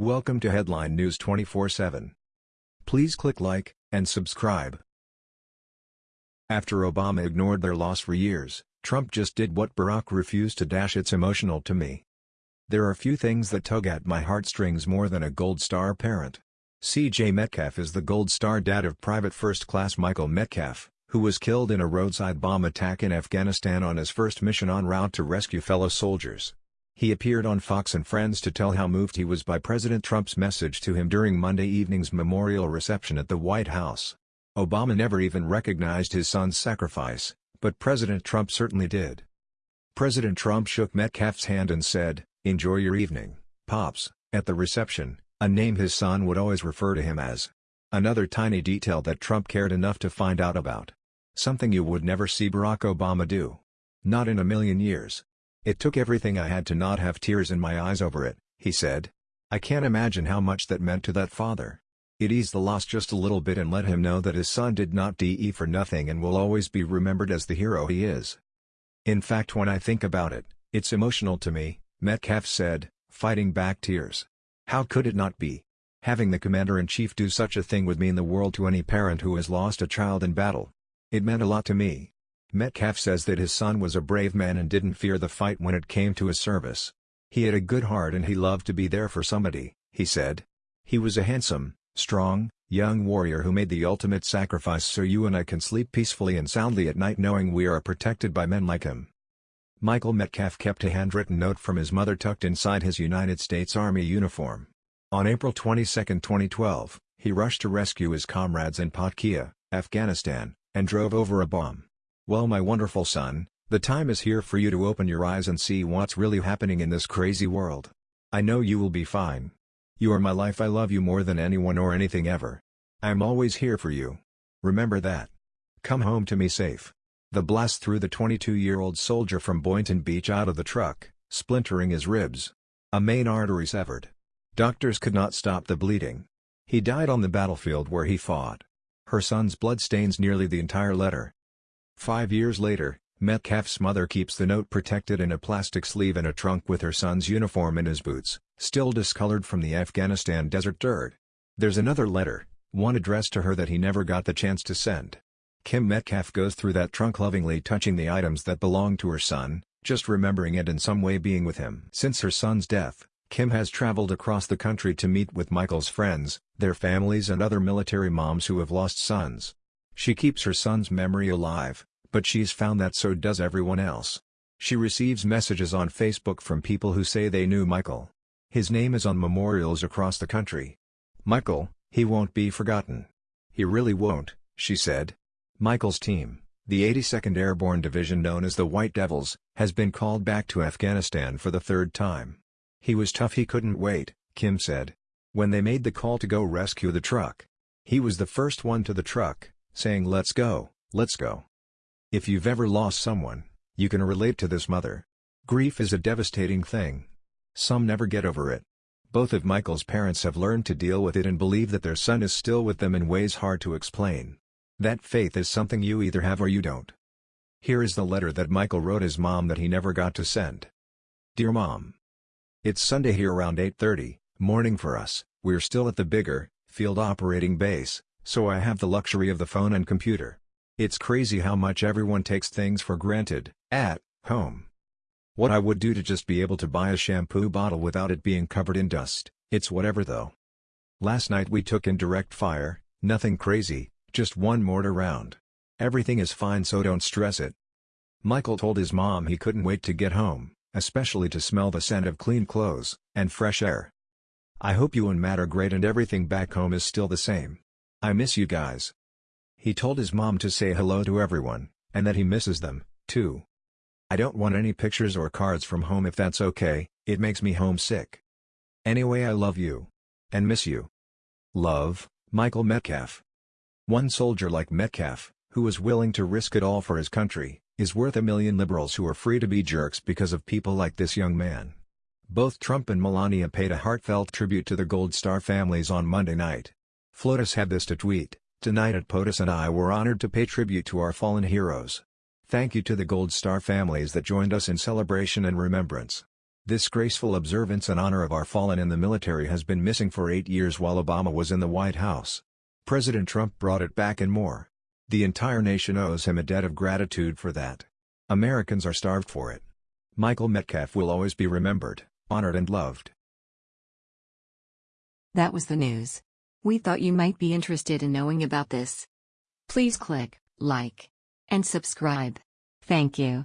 Welcome to Headline News 24/7. Please click like and subscribe. After Obama ignored their loss for years, Trump just did what Barack refused to dash it's emotional to me. There are few things that tug at my heartstrings more than a Gold Star parent. C.J. Metcalf is the Gold Star dad of Private First Class Michael Metcalf, who was killed in a roadside bomb attack in Afghanistan on his first mission en route to rescue fellow soldiers. He appeared on Fox and Friends to tell how moved he was by President Trump's message to him during Monday evening's memorial reception at the White House. Obama never even recognized his son's sacrifice, but President Trump certainly did. President Trump shook Metcalf's hand and said, Enjoy your evening, Pops, at the reception, a name his son would always refer to him as. Another tiny detail that Trump cared enough to find out about. Something you would never see Barack Obama do. Not in a million years. It took everything I had to not have tears in my eyes over it, he said. I can't imagine how much that meant to that father. It eased the loss just a little bit and let him know that his son did not die for nothing and will always be remembered as the hero he is. In fact when I think about it, it's emotional to me, Metcalf said, fighting back tears. How could it not be? Having the Commander-in-Chief do such a thing would mean the world to any parent who has lost a child in battle. It meant a lot to me. Metcalf says that his son was a brave man and didn't fear the fight when it came to his service. He had a good heart and he loved to be there for somebody, he said. He was a handsome, strong, young warrior who made the ultimate sacrifice so you and I can sleep peacefully and soundly at night knowing we are protected by men like him. Michael Metcalf kept a handwritten note from his mother tucked inside his United States Army uniform. On April 22, 2012, he rushed to rescue his comrades in Paktia, Afghanistan, and drove over a bomb. Well my wonderful son, the time is here for you to open your eyes and see what's really happening in this crazy world. I know you will be fine. You are my life I love you more than anyone or anything ever. I'm always here for you. Remember that. Come home to me safe. The blast threw the 22-year-old soldier from Boynton Beach out of the truck, splintering his ribs. A main artery severed. Doctors could not stop the bleeding. He died on the battlefield where he fought. Her son's blood stains nearly the entire letter. Five years later, Metcalf's mother keeps the note protected in a plastic sleeve in a trunk with her son's uniform and his boots, still discolored from the Afghanistan desert dirt. There's another letter, one addressed to her that he never got the chance to send. Kim Metcalf goes through that trunk lovingly touching the items that belong to her son, just remembering it in some way being with him. Since her son's death, Kim has traveled across the country to meet with Michael's friends, their families and other military moms who have lost sons. She keeps her son's memory alive, but she's found that so does everyone else. She receives messages on Facebook from people who say they knew Michael. His name is on memorials across the country. Michael, he won't be forgotten. He really won't, she said. Michael's team, the 82nd Airborne Division known as the White Devils, has been called back to Afghanistan for the third time. He was tough he couldn't wait, Kim said. When they made the call to go rescue the truck. He was the first one to the truck, saying let's go, let's go. If you've ever lost someone, you can relate to this mother. Grief is a devastating thing. Some never get over it. Both of Michael's parents have learned to deal with it and believe that their son is still with them in ways hard to explain. That faith is something you either have or you don't. Here is the letter that Michael wrote his mom that he never got to send. Dear Mom. It's Sunday here around 8.30, morning for us, we're still at the bigger, field operating base, so I have the luxury of the phone and computer. It's crazy how much everyone takes things for granted, at home. What I would do to just be able to buy a shampoo bottle without it being covered in dust, it's whatever though. Last night we took in direct fire, nothing crazy, just one mortar round. Everything is fine so don't stress it. Michael told his mom he couldn't wait to get home, especially to smell the scent of clean clothes, and fresh air. I hope you and Matt are great and everything back home is still the same. I miss you guys. He told his mom to say hello to everyone, and that he misses them, too. I don't want any pictures or cards from home if that's okay, it makes me homesick. Anyway I love you. And miss you. Love, Michael Metcalf. One soldier like Metcalf, who was willing to risk it all for his country, is worth a million liberals who are free to be jerks because of people like this young man. Both Trump and Melania paid a heartfelt tribute to the Gold Star families on Monday night. FLOTUS had this to tweet, Tonight at POTUS and I were honored to pay tribute to our fallen heroes. Thank you to the Gold Star families that joined us in celebration and remembrance. This graceful observance in honor of our fallen in the military has been missing for eight years while Obama was in the White House. President Trump brought it back and more. The entire nation owes him a debt of gratitude for that. Americans are starved for it. Michael Metcalf will always be remembered, honored and loved. That was the news. We thought you might be interested in knowing about this. Please click like and subscribe. Thank you.